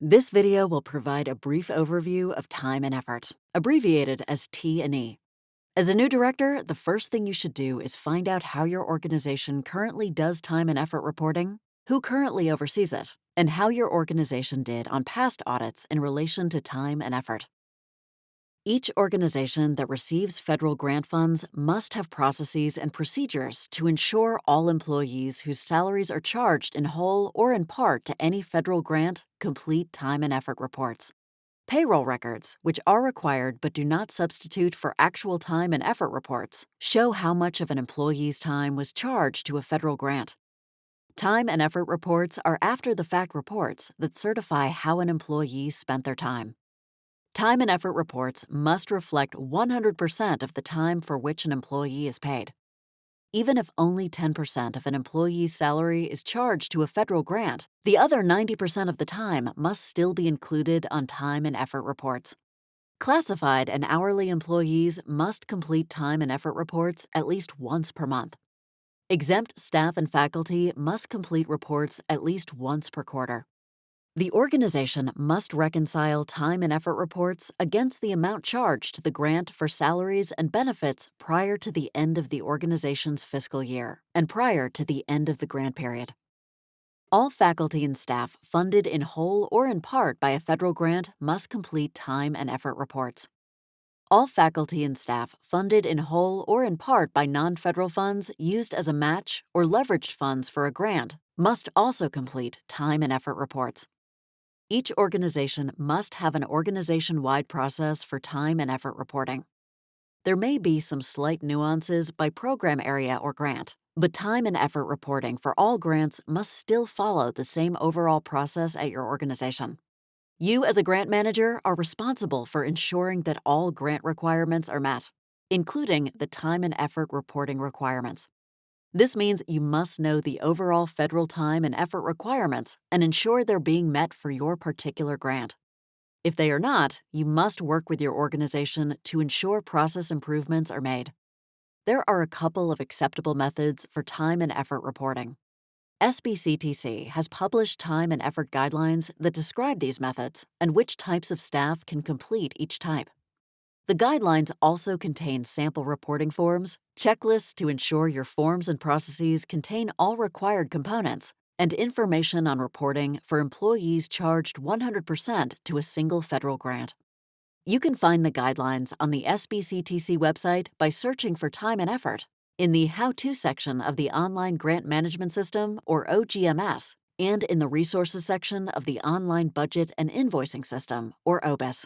This video will provide a brief overview of time and effort, abbreviated as T&E. As a new director, the first thing you should do is find out how your organization currently does time and effort reporting, who currently oversees it, and how your organization did on past audits in relation to time and effort. Each organization that receives federal grant funds must have processes and procedures to ensure all employees whose salaries are charged in whole or in part to any federal grant complete time and effort reports. Payroll records, which are required but do not substitute for actual time and effort reports, show how much of an employee's time was charged to a federal grant. Time and effort reports are after the fact reports that certify how an employee spent their time. Time and effort reports must reflect 100% of the time for which an employee is paid. Even if only 10% of an employee's salary is charged to a federal grant, the other 90% of the time must still be included on time and effort reports. Classified and hourly employees must complete time and effort reports at least once per month. Exempt staff and faculty must complete reports at least once per quarter. The organization must reconcile time and effort reports against the amount charged to the grant for salaries and benefits prior to the end of the organization's fiscal year and prior to the end of the grant period. All faculty and staff funded in whole or in part by a federal grant must complete time and effort reports. All faculty and staff funded in whole or in part by non federal funds used as a match or leveraged funds for a grant must also complete time and effort reports. Each organization must have an organization wide process for time and effort reporting. There may be some slight nuances by program area or grant, but time and effort reporting for all grants must still follow the same overall process at your organization. You, as a grant manager, are responsible for ensuring that all grant requirements are met, including the time and effort reporting requirements. This means you must know the overall federal time and effort requirements and ensure they're being met for your particular grant. If they are not, you must work with your organization to ensure process improvements are made. There are a couple of acceptable methods for time and effort reporting. SBCTC has published time and effort guidelines that describe these methods and which types of staff can complete each type. The guidelines also contain sample reporting forms, checklists to ensure your forms and processes contain all required components, and information on reporting for employees charged 100% to a single federal grant. You can find the guidelines on the SBCTC website by searching for time and effort in the How To section of the Online Grant Management System, or OGMS, and in the Resources section of the Online Budget and Invoicing System, or OBIS.